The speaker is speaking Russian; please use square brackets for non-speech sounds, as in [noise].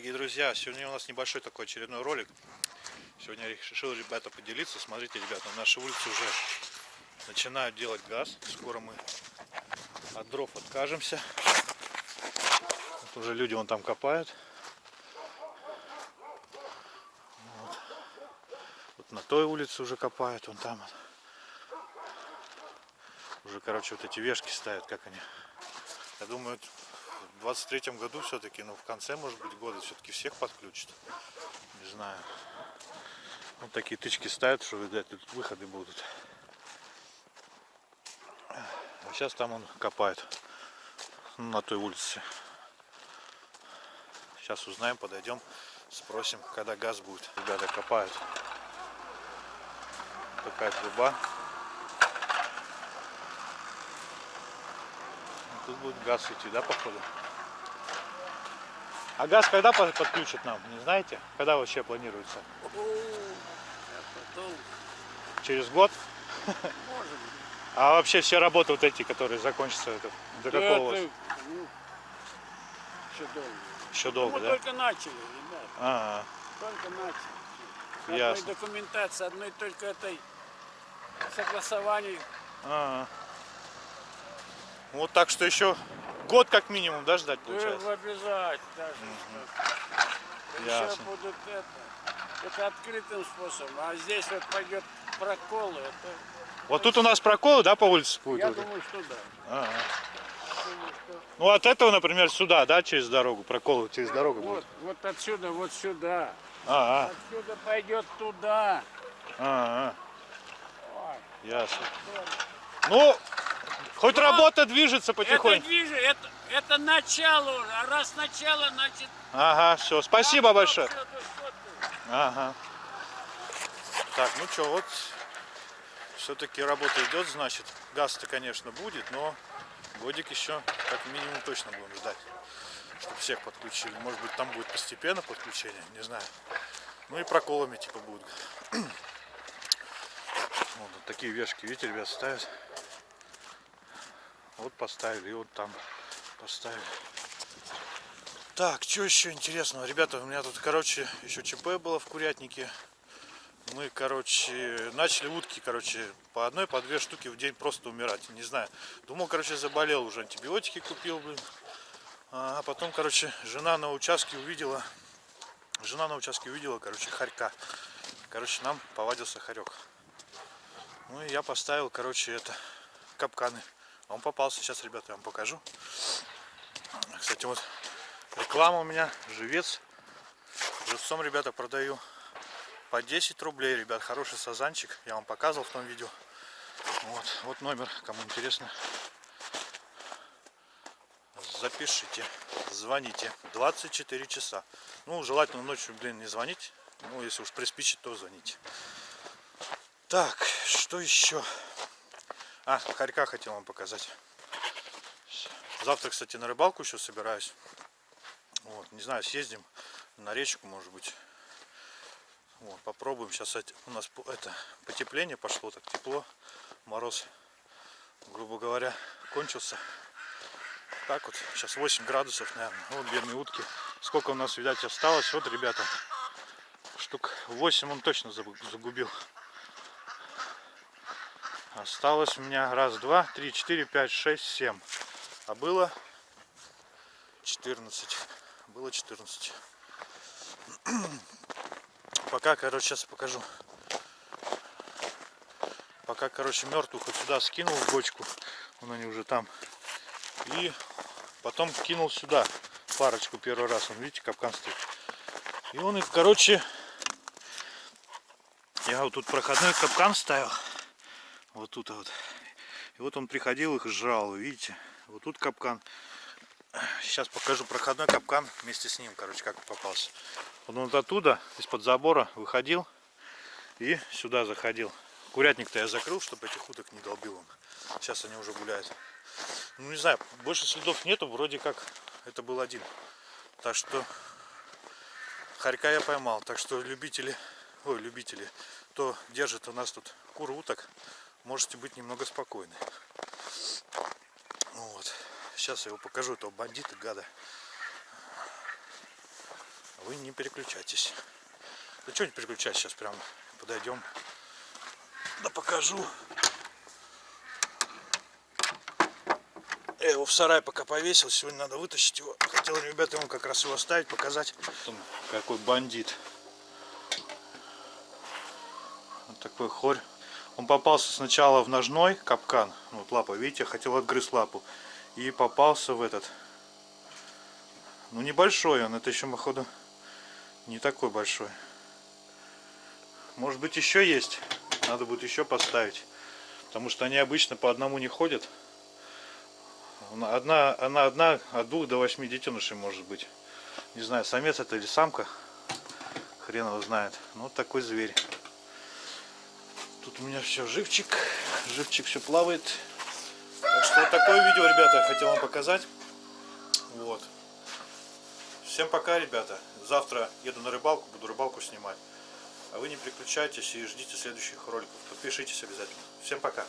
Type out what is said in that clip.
дорогие друзья! Сегодня у нас небольшой такой очередной ролик. Сегодня я решил, ребята, поделиться. Смотрите, ребята, на нашей улице уже начинают делать газ. Скоро мы от дров откажемся. Вот уже люди вон там копают. Вот. вот на той улице уже копают, вон там. Уже, короче, вот эти вешки ставят, как они. Я думаю, в 23 году все-таки, ну в конце, может быть, года все-таки всех подключат. Не знаю. Вот такие тычки ставят, что, видать, тут выходы будут. А сейчас там он копает. На той улице. Сейчас узнаем, подойдем, спросим, когда газ будет. Ребята копают. Такая труба. Тут будет газ идти, да, походу? А газ когда подключат нам, не знаете? Когда вообще планируется? Через год? Может быть. А вообще все работы вот эти, которые закончатся, это до Да какого? это, ну, еще долго. Еще долго, Мы да? только начали, ребят. Ага, Только начали. Ясно. Одной документации, одной только этой согласований. ага. Вот так что еще год как минимум, да, ждать Да, получается? обязательно даже. Еще Ясно. будут это, это открытым способом. А здесь вот пойдет проколы. Это, Вот тут у нас прокол, да, по улице будет? я вот? думаю, что да. Думаю, что Ну от этого, например, сюда, да, через дорогу, прокол через дорогу вот, будет. вот отсюда, вот сюда. Ага, Отсюда пойдет туда. ага, Ой, ясно. Ну, хоть работа движется Это потихоньку. движи, это, это начало уже. А раз начало, значит... Ага, все, спасибо большое. да что ты. Ага. Так, ну что, вот все-таки работа идет, значит. Газ-то, конечно, будет, но годик еще как минимум точно будем ждать, чтобы всех подключили. Может быть, там будет постепенно подключение, не знаю. Ну и проколами типа будут. [clears throat] Вот, вот такие вешки, видите, ребят, ставят. Вот поставили, и вот там поставили. Так, что еще интересного? Ребята, у меня тут, короче, еще ЧП было в курятнике. Мы, короче, начали утки, короче, по одной, по две штуки в день просто умирать. Не знаю. Думал, короче, заболел уже, антибиотики купил, блин. А потом, короче, жена на участке увидела, жена на участке увидела, короче, хорька. Короче, нам повадился хорек. Ну и я поставил, короче, это, капканы. Он попался, сейчас, ребята, я вам покажу. Кстати, вот реклама у меня, живец. Живцом, ребята, продаю по 10 рублей, ребят. Хороший сазанчик. Я вам показывал в том видео. Вот, вот номер, кому интересно. Запишите, звоните. 24 часа. Ну, желательно ночью, блин, не звонить. Ну, если уж приспичит, то звоните. Так, что еще? А, хорька хотел вам показать. Завтра, кстати, на рыбалку еще собираюсь. Вот, не знаю, съездим на речку, может быть. Вот, попробуем. Сейчас у нас это потепление пошло, так тепло. Мороз, грубо говоря, кончился. Так вот, сейчас 8 градусов, наверное. Вот бедные утки. Сколько у нас, видать, осталось. Вот, ребята, штук 8 он точно загубил. Осталось у меня раз, два, три, четыре, пять, шесть, семь. А было 14. Было 14. [clears throat] Пока, короче, сейчас покажу. Пока, короче, мертвую хоть сюда скинул в бочку. Вон они уже там. И потом кинул сюда парочку первый раз. Он, видите, капкан стоит. И он их, короче, я вот тут проходной капкан ставил. Вот тут вот. И вот он приходил их жрал, видите. Вот тут капкан. Сейчас покажу проходной капкан вместе с ним, короче, как попался. Он вот оттуда, из-под забора выходил и сюда заходил. Курятник-то я закрыл, чтобы этих уток не долбил он. Сейчас они уже гуляют. Ну, не знаю, больше следов нету, вроде как это был один. Так что хорька я поймал. Так что любители, ой, любители, кто держит у нас тут кур уток, можете быть немного спокойны. Вот. Сейчас я его покажу, этого бандита, гада. Вы не переключайтесь. Да что не переключать, сейчас прям подойдем. Да покажу. Я его в сарай пока повесил, сегодня надо вытащить его. Хотел ребята ему как раз его оставить, показать. Какой бандит. Вот такой хорь. Он попался сначала в ножной капкан. Ну, Вот лапа, видите, хотел отгрызть лапу. И попался в этот. Ну небольшой он, это еще, походу, не такой большой. Может быть еще есть. Надо будет еще поставить. Потому что они обычно по одному не ходят. Одна, она одна от двух до восьми детенышей может быть. Не знаю, самец это или самка. Хрен его знает. Ну вот такой зверь. Тут у меня все живчик. Живчик все плавает. Так что вот такое видео, ребята, хотел вам показать. Вот. Всем пока, ребята. Завтра еду на рыбалку, буду рыбалку снимать. А вы не переключайтесь и ждите следующих роликов. Подпишитесь обязательно. Всем пока.